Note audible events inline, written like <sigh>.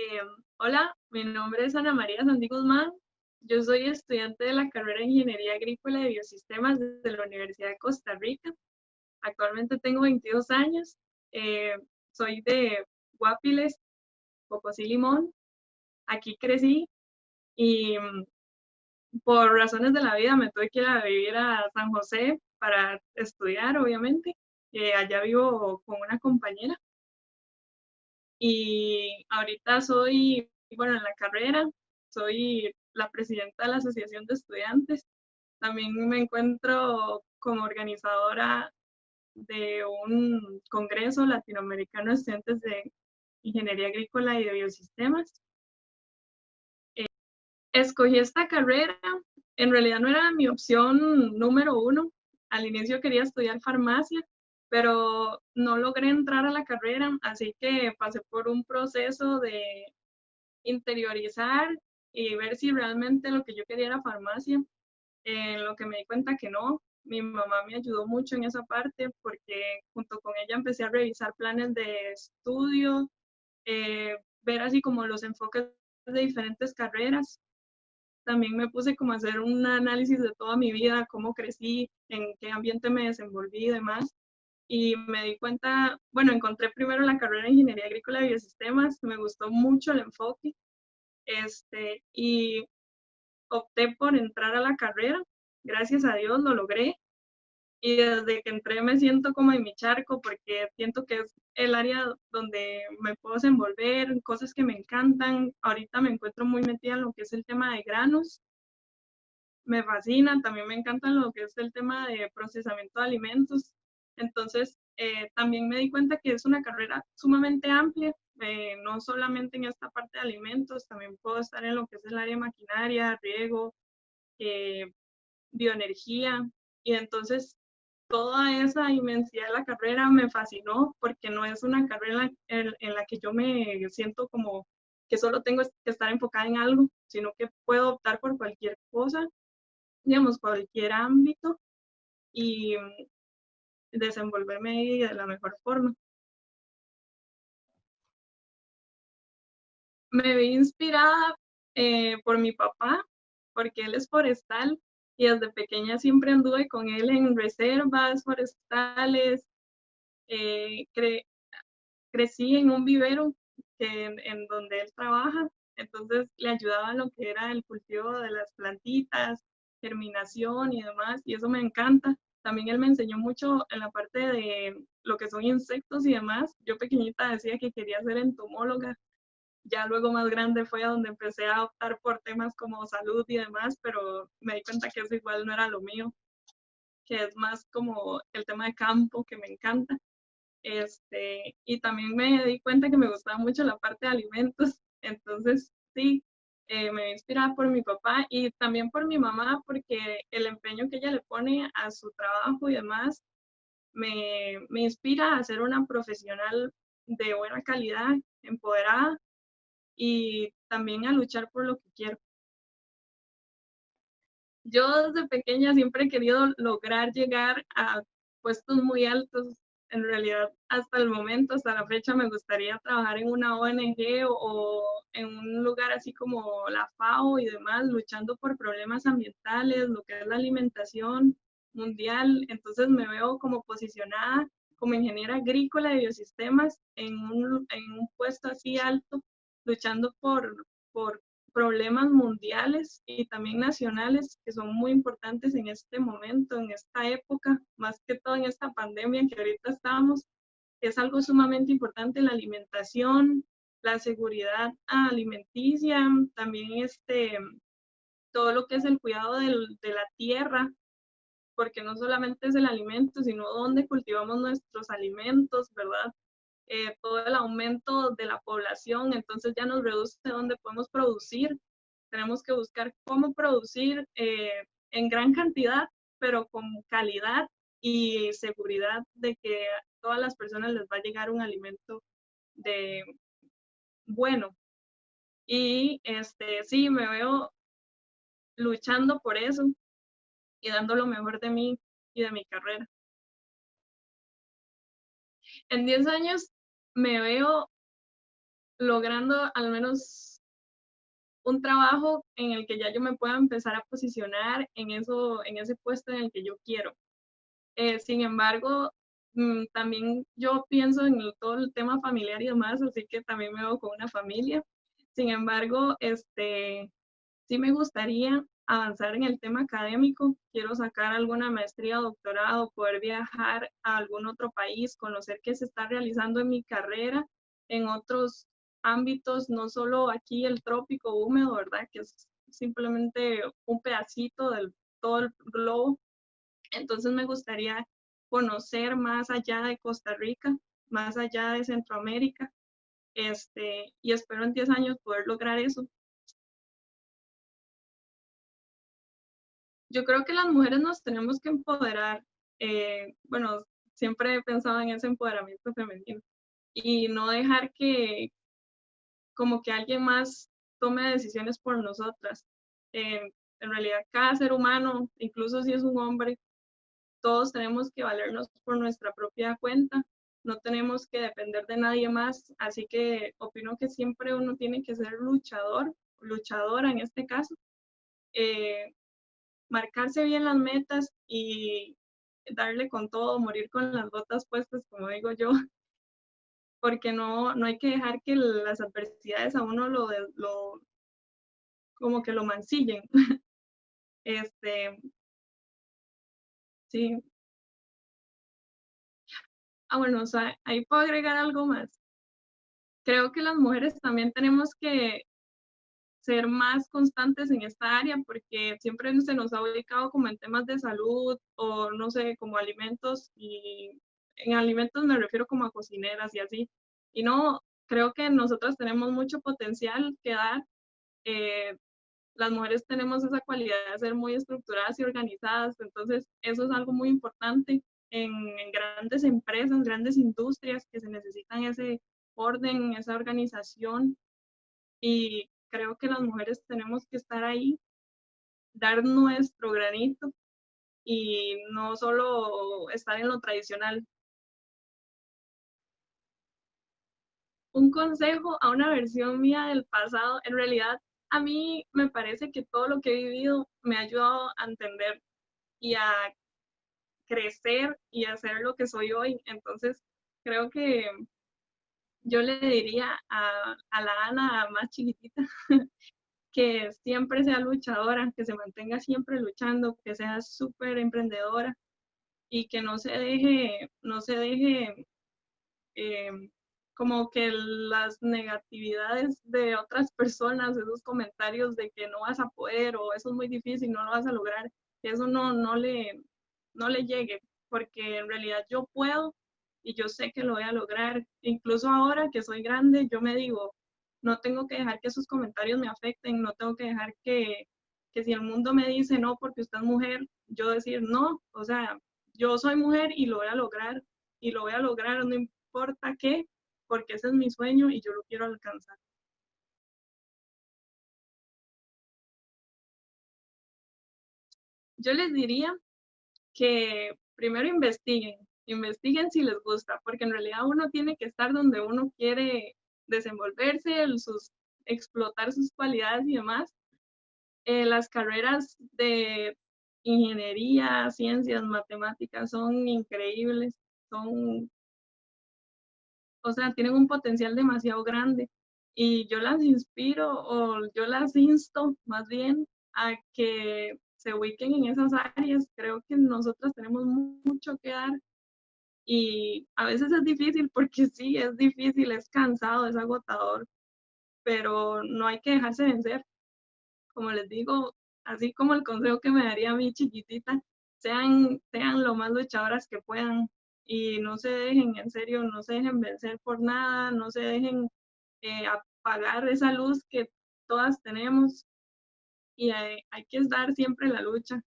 Eh, hola, mi nombre es Ana María Sandy Guzmán. Yo soy estudiante de la carrera de Ingeniería Agrícola y Biosistemas desde la Universidad de Costa Rica. Actualmente tengo 22 años. Eh, soy de Guapiles, Pocosí Limón. Aquí crecí y mm, por razones de la vida me tuve que ir a vivir a San José para estudiar, obviamente. Eh, allá vivo con una compañera. Y ahorita soy, bueno, en la carrera, soy la presidenta de la Asociación de Estudiantes. También me encuentro como organizadora de un congreso latinoamericano de estudiantes de ingeniería agrícola y de biosistemas. Eh, escogí esta carrera, en realidad no era mi opción número uno. Al inicio quería estudiar farmacia, pero no logré entrar a la carrera, así que pasé por un proceso de interiorizar y ver si realmente lo que yo quería era farmacia, en lo que me di cuenta que no. Mi mamá me ayudó mucho en esa parte porque junto con ella empecé a revisar planes de estudio, eh, ver así como los enfoques de diferentes carreras. También me puse como a hacer un análisis de toda mi vida, cómo crecí, en qué ambiente me desenvolví y demás y me di cuenta, bueno, encontré primero la carrera de Ingeniería Agrícola y Biosistemas, me gustó mucho el enfoque, este, y opté por entrar a la carrera, gracias a Dios lo logré, y desde que entré me siento como en mi charco porque siento que es el área donde me puedo desenvolver, cosas que me encantan. Ahorita me encuentro muy metida en lo que es el tema de granos. Me fascina, también me encanta lo que es el tema de procesamiento de alimentos. Entonces, eh, también me di cuenta que es una carrera sumamente amplia, eh, no solamente en esta parte de alimentos, también puedo estar en lo que es el área de maquinaria, riego, eh, bioenergía, y entonces toda esa inmensidad de la carrera me fascinó porque no es una carrera en, en la que yo me siento como que solo tengo que estar enfocada en algo, sino que puedo optar por cualquier cosa, digamos, cualquier ámbito. Y desenvolverme de la mejor forma. Me vi inspirada eh, por mi papá, porque él es forestal y desde pequeña siempre anduve con él en reservas forestales. Eh, crecí en un vivero en, en donde él trabaja, entonces le ayudaba en lo que era el cultivo de las plantitas, germinación y demás, y eso me encanta. También él me enseñó mucho en la parte de lo que son insectos y demás. Yo pequeñita decía que quería ser entomóloga. Ya luego más grande fue a donde empecé a optar por temas como salud y demás, pero me di cuenta que eso igual no era lo mío, que es más como el tema de campo que me encanta. Este, y también me di cuenta que me gustaba mucho la parte de alimentos. Entonces, sí, eh, me inspirada por mi papá y también por mi mamá, porque el empeño que ella le pone a su trabajo y demás me, me inspira a ser una profesional de buena calidad, empoderada y también a luchar por lo que quiero. Yo desde pequeña siempre he querido lograr llegar a puestos muy altos en realidad hasta el momento, hasta la fecha, me gustaría trabajar en una ONG o, en un lugar así como la FAO y demás, luchando por problemas ambientales, lo que es la alimentación mundial. Entonces me veo como posicionada como ingeniera agrícola de biosistemas en un, en un puesto así alto, luchando por, por problemas mundiales y también nacionales que son muy importantes en este momento, en esta época, más que todo en esta pandemia en que ahorita estamos. Es algo sumamente importante la alimentación, la seguridad alimenticia, también este, todo lo que es el cuidado del, de la tierra, porque no solamente es el alimento, sino dónde cultivamos nuestros alimentos, ¿verdad? Eh, todo el aumento de la población, entonces ya nos reduce dónde podemos producir. Tenemos que buscar cómo producir eh, en gran cantidad, pero con calidad y seguridad de que a todas las personas les va a llegar un alimento de bueno. Y este sí, me veo luchando por eso y dando lo mejor de mí y de mi carrera. En 10 años me veo logrando al menos un trabajo en el que ya yo me pueda empezar a posicionar en, eso, en ese puesto en el que yo quiero. Eh, sin embargo, mm, también yo pienso en todo el tema familiar y demás, así que también me veo con una familia. Sin embargo, este, sí me gustaría avanzar en el tema académico, quiero sacar alguna maestría, doctorado, poder viajar a algún otro país, conocer qué se está realizando en mi carrera, en otros ámbitos, no solo aquí el trópico húmedo, ¿verdad? Que es simplemente un pedacito del todo el globo. Entonces me gustaría conocer más allá de Costa Rica, más allá de Centroamérica, este, y espero en 10 años poder lograr eso. Yo creo que las mujeres nos tenemos que empoderar. Eh, bueno, siempre he pensado en ese empoderamiento femenino y no dejar que como que alguien más tome decisiones por nosotras. Eh, en realidad, cada ser humano, incluso si es un hombre, todos tenemos que valernos por nuestra propia cuenta, no tenemos que depender de nadie más, así que opino que siempre uno tiene que ser luchador, luchadora en este caso, eh, marcarse bien las metas y darle con todo, morir con las botas puestas, como digo yo, <laughs> porque no, no hay que dejar que las adversidades a uno lo, lo como que lo mancillen. <laughs> este, sí. Ah, bueno, o sea, ahí puedo agregar algo más. Creo que las mujeres también tenemos que ser más constantes en esta área porque siempre se nos ha ubicado como en temas de salud o no sé, como alimentos y en alimentos me refiero como a cocineras y así. Y no, creo que nosotras tenemos mucho potencial que dar. Eh, las mujeres tenemos esa cualidad de ser muy estructuradas y organizadas, entonces eso es algo muy importante en, en grandes empresas, grandes industrias que se necesitan ese orden, esa organización. Y creo que las mujeres tenemos que estar ahí, dar nuestro granito y no solo estar en lo tradicional. Un consejo a una versión mía del pasado, en realidad a mí me parece que todo lo que he vivido me ha ayudado a entender y a crecer y a ser lo que soy hoy. Entonces, creo que yo le diría a, la Ana más chiquitita <laughs> que siempre sea luchadora, que se mantenga siempre luchando, que sea súper emprendedora y que no se deje, no se deje em, como que las negatividades de otras personas, esos comentarios de que no vas a poder o eso es muy difícil, no lo vas a lograr, que eso no, no, le, no le llegue, porque en realidad yo puedo y yo sé que lo voy a lograr. Incluso ahora que soy grande, yo me digo, no tengo que dejar que esos comentarios me afecten, no tengo que dejar que, que si el mundo me dice no porque usted es mujer, yo decir no, o sea, yo soy mujer y lo voy a lograr y lo voy a lograr no importa qué, porque ese es mi sueño y yo lo quiero alcanzar. Yo les diría que primero investiguen, investiguen si les gusta, porque en realidad uno tiene que estar donde uno quiere desenvolverse, sus, explotar sus cualidades y demás. Eh, las carreras de ingeniería, ciencias, matemáticas son increíbles, son, o sea, tienen un potencial demasiado grande y yo las inspiro o yo las insto más bien a que se ubiquen en esas áreas. Creo que nosotras tenemos mucho que dar y a veces es difícil porque sí, es difícil, es cansado, es agotador, pero no hay que dejarse vencer. Como les digo, así como el consejo que me daría a mi chiquitita, sean, sean lo más luchadoras que puedan y no se dejen, en serio, no se dejen vencer por nada, no se dejen eh, apagar esa luz que todas tenemos y hay, hay que dar siempre la lucha.